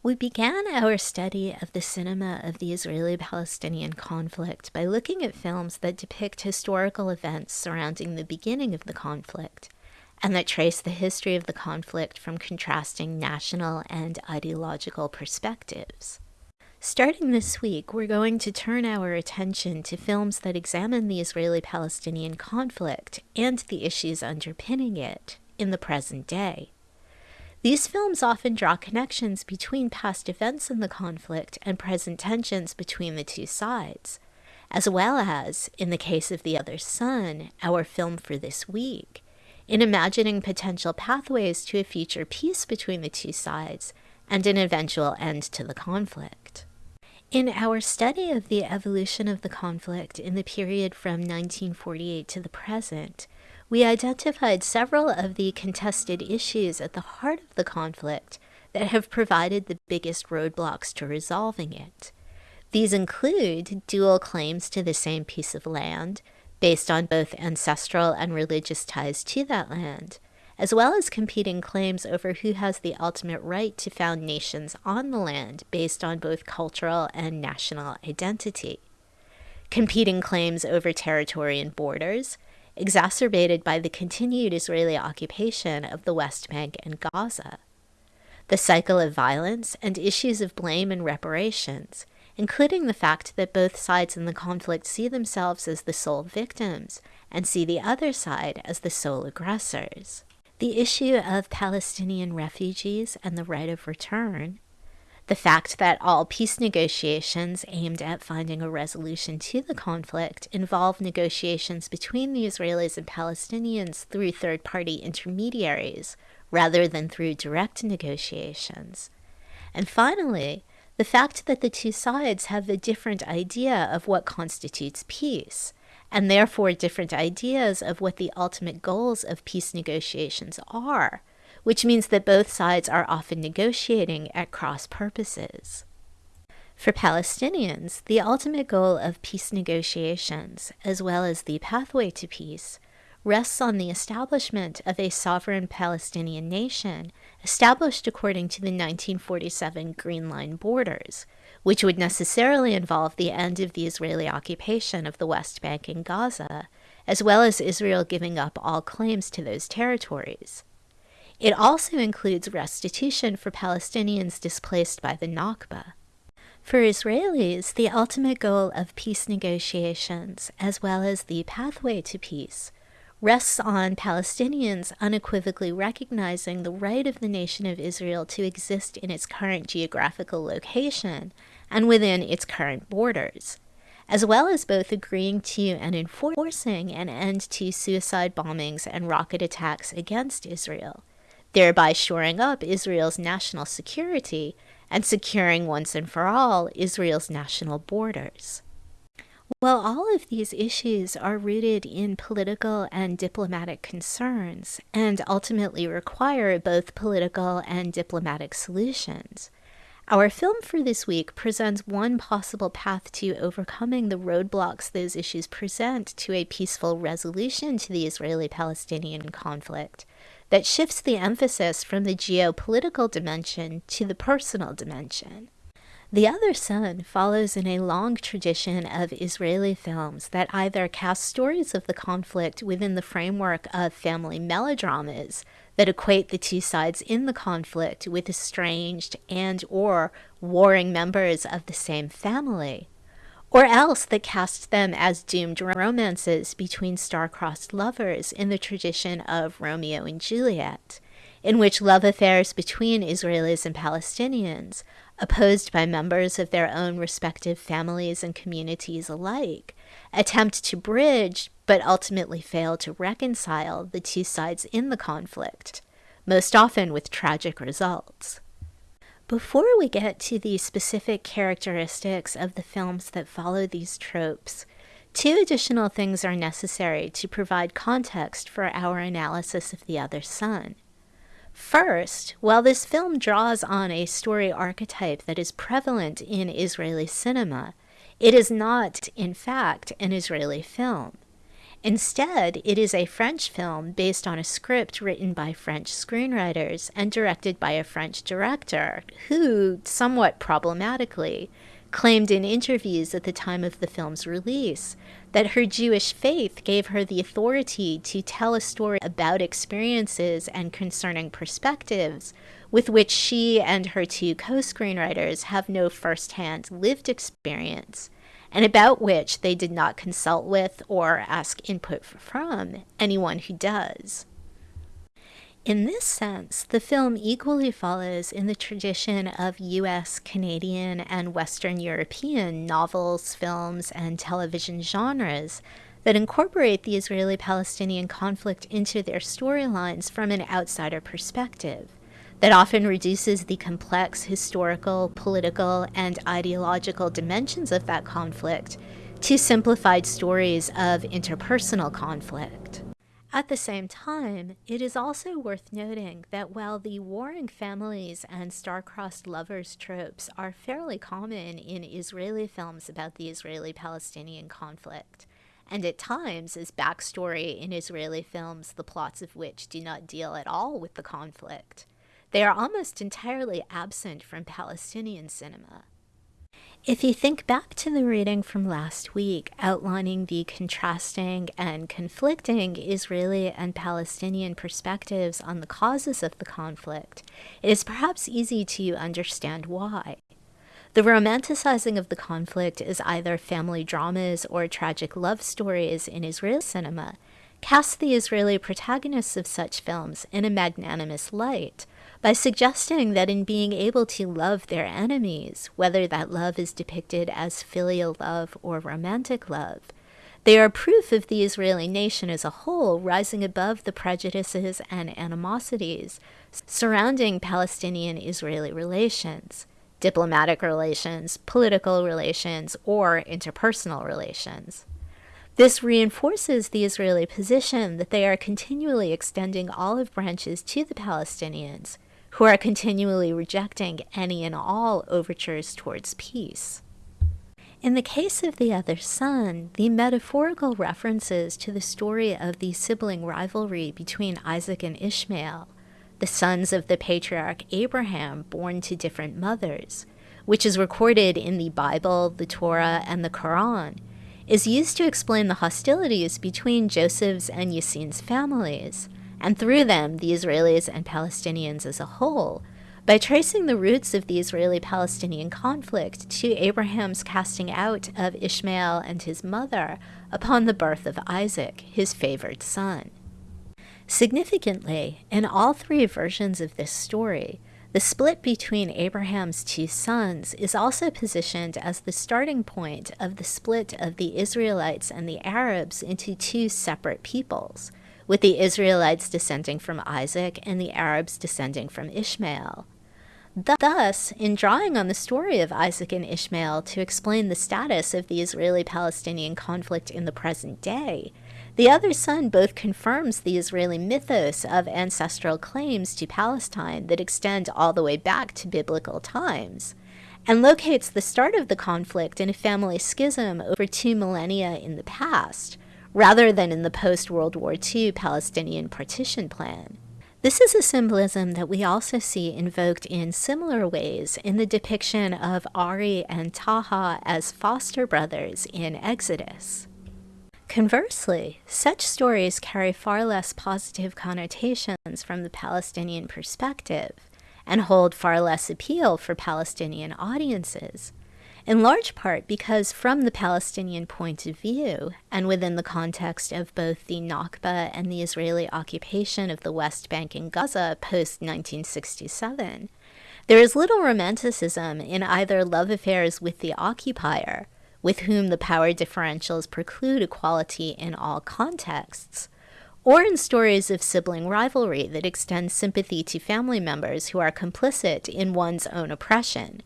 We began our study of the cinema of the Israeli Palestinian conflict by looking at films that depict historical events surrounding the beginning of the conflict and that trace the history of the conflict from contrasting national and ideological perspectives. Starting this week, we're going to turn our attention to films that examine the Israeli Palestinian conflict and the issues underpinning it in the present day. These films often draw connections between past events in the conflict and present tensions between the two sides, as well as, in the case of The Other Son, our film for this week, in imagining potential pathways to a future peace between the two sides and an eventual end to the conflict. In our study of the evolution of the conflict in the period from 1948 to the present, we identified several of the contested issues at the heart of the conflict that have provided the biggest roadblocks to resolving it. These include dual claims to the same piece of land, based on both ancestral and religious ties to that land, as well as competing claims over who has the ultimate right to found nations on the land based on both cultural and national identity. Competing claims over territory and borders, exacerbated by the continued Israeli occupation of the West Bank and Gaza. The cycle of violence and issues of blame and reparations, including the fact that both sides in the conflict see themselves as the sole victims and see the other side as the sole aggressors. The issue of Palestinian refugees and the right of return, the fact that all peace negotiations aimed at finding a resolution to the conflict involve negotiations between the Israelis and Palestinians through third party intermediaries rather than through direct negotiations. And finally, the fact that the two sides have a different idea of what constitutes peace, and therefore different ideas of what the ultimate goals of peace negotiations are which means that both sides are often negotiating at cross purposes. For Palestinians, the ultimate goal of peace negotiations, as well as the pathway to peace, rests on the establishment of a sovereign Palestinian nation established according to the 1947 Green Line borders, which would necessarily involve the end of the Israeli occupation of the West Bank and Gaza, as well as Israel giving up all claims to those territories. It also includes restitution for Palestinians displaced by the Nakba. For Israelis, the ultimate goal of peace negotiations, as well as the pathway to peace, rests on Palestinians unequivocally recognizing the right of the nation of Israel to exist in its current geographical location and within its current borders, as well as both agreeing to and enforcing an end to suicide bombings and rocket attacks against Israel thereby shoring up Israel's national security and securing once and for all Israel's national borders. While all of these issues are rooted in political and diplomatic concerns and ultimately require both political and diplomatic solutions, our film for this week presents one possible path to overcoming the roadblocks those issues present to a peaceful resolution to the Israeli Palestinian conflict that shifts the emphasis from the geopolitical dimension to the personal dimension. The Other Son follows in a long tradition of Israeli films that either cast stories of the conflict within the framework of family melodramas that equate the two sides in the conflict with estranged and or warring members of the same family, or else that cast them as doomed romances between star-crossed lovers in the tradition of Romeo and Juliet, in which love affairs between Israelis and Palestinians, opposed by members of their own respective families and communities alike, attempt to bridge but ultimately fail to reconcile the two sides in the conflict, most often with tragic results. Before we get to the specific characteristics of the films that follow these tropes, two additional things are necessary to provide context for our analysis of The Other Son. First, while this film draws on a story archetype that is prevalent in Israeli cinema, it is not, in fact, an Israeli film. Instead, it is a French film based on a script written by French screenwriters and directed by a French director who, somewhat problematically, claimed in interviews at the time of the film's release that her Jewish faith gave her the authority to tell a story about experiences and concerning perspectives with which she and her two co screenwriters have no first hand lived experience, and about which they did not consult with or ask input from anyone who does. In this sense, the film equally follows in the tradition of US, Canadian, and Western European novels, films, and television genres that incorporate the Israeli Palestinian conflict into their storylines from an outsider perspective, that often reduces the complex historical, political, and ideological dimensions of that conflict to simplified stories of interpersonal conflict. At the same time, it is also worth noting that while the warring families and star-crossed lovers tropes are fairly common in Israeli films about the Israeli-Palestinian conflict, and at times as backstory in Israeli films the plots of which do not deal at all with the conflict, they are almost entirely absent from Palestinian cinema. If you think back to the reading from last week outlining the contrasting and conflicting Israeli and Palestinian perspectives on the causes of the conflict, it is perhaps easy to understand why. The romanticizing of the conflict as either family dramas or tragic love stories in Israeli cinema casts the Israeli protagonists of such films in a magnanimous light, by suggesting that in being able to love their enemies, whether that love is depicted as filial love or romantic love, they are proof of the Israeli nation as a whole rising above the prejudices and animosities surrounding Palestinian Israeli relations, diplomatic relations, political relations, or interpersonal relations. This reinforces the Israeli position that they are continually extending olive branches to the Palestinians, who are continually rejecting any and all overtures towards peace. In the case of the other son, the metaphorical references to the story of the sibling rivalry between Isaac and Ishmael, the sons of the patriarch Abraham born to different mothers, which is recorded in the Bible, the Torah, and the Quran, is used to explain the hostilities between Joseph's and Yassin's families, and through them the Israelis and Palestinians as a whole, by tracing the roots of the Israeli Palestinian conflict to Abraham's casting out of Ishmael and his mother upon the birth of Isaac, his favored son. Significantly, in all three versions of this story, the split between Abraham's two sons is also positioned as the starting point of the split of the Israelites and the Arabs into two separate peoples, with the Israelites descending from Isaac and the Arabs descending from Ishmael. Thus, in drawing on the story of Isaac and Ishmael to explain the status of the Israeli Palestinian conflict in the present day, the other son both confirms the Israeli mythos of ancestral claims to Palestine that extend all the way back to biblical times, and locates the start of the conflict in a family schism over two millennia in the past, rather than in the post-World War II Palestinian partition plan. This is a symbolism that we also see invoked in similar ways in the depiction of Ari and Taha as foster brothers in Exodus. Conversely, such stories carry far less positive connotations from the Palestinian perspective and hold far less appeal for Palestinian audiences, in large part because from the Palestinian point of view, and within the context of both the Nakba and the Israeli occupation of the West Bank and Gaza post-1967, there is little romanticism in either love affairs with the occupier, with whom the power differentials preclude equality in all contexts, or in stories of sibling rivalry that extend sympathy to family members who are complicit in one's own oppression,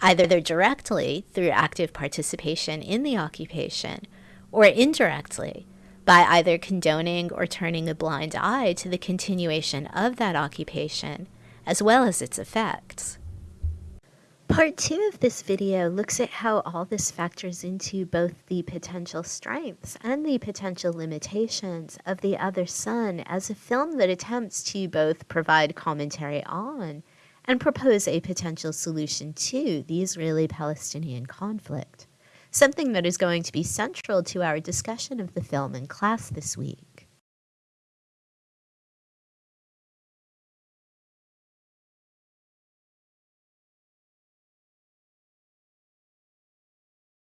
either directly through active participation in the occupation, or indirectly by either condoning or turning a blind eye to the continuation of that occupation, as well as its effects. Part two of this video looks at how all this factors into both the potential strengths and the potential limitations of The Other Son as a film that attempts to both provide commentary on and propose a potential solution to the Israeli Palestinian conflict, something that is going to be central to our discussion of the film in class this week.